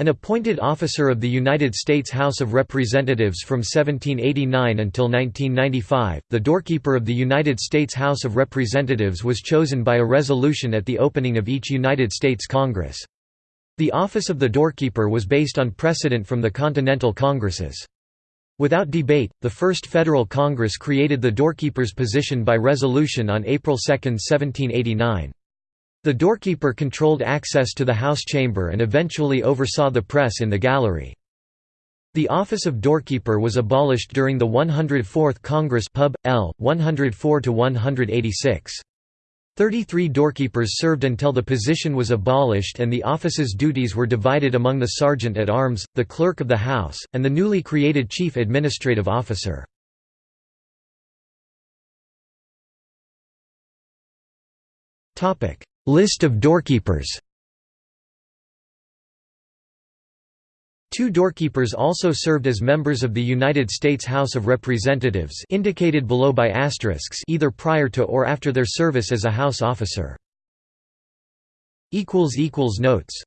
An appointed officer of the United States House of Representatives from 1789 until 1995, the doorkeeper of the United States House of Representatives was chosen by a resolution at the opening of each United States Congress. The office of the doorkeeper was based on precedent from the Continental Congresses. Without debate, the First Federal Congress created the doorkeeper's position by resolution on April 2, 1789. The doorkeeper controlled access to the House chamber and eventually oversaw the press in the gallery. The office of doorkeeper was abolished during the 104th Congress Pub. L. 104–186. Thirty-three doorkeepers served until the position was abolished and the office's duties were divided among the sergeant at arms, the clerk of the House, and the newly created chief administrative officer. List of doorkeepers Two doorkeepers also served as members of the United States House of Representatives indicated below by asterisks either prior to or after their service as a House officer. Notes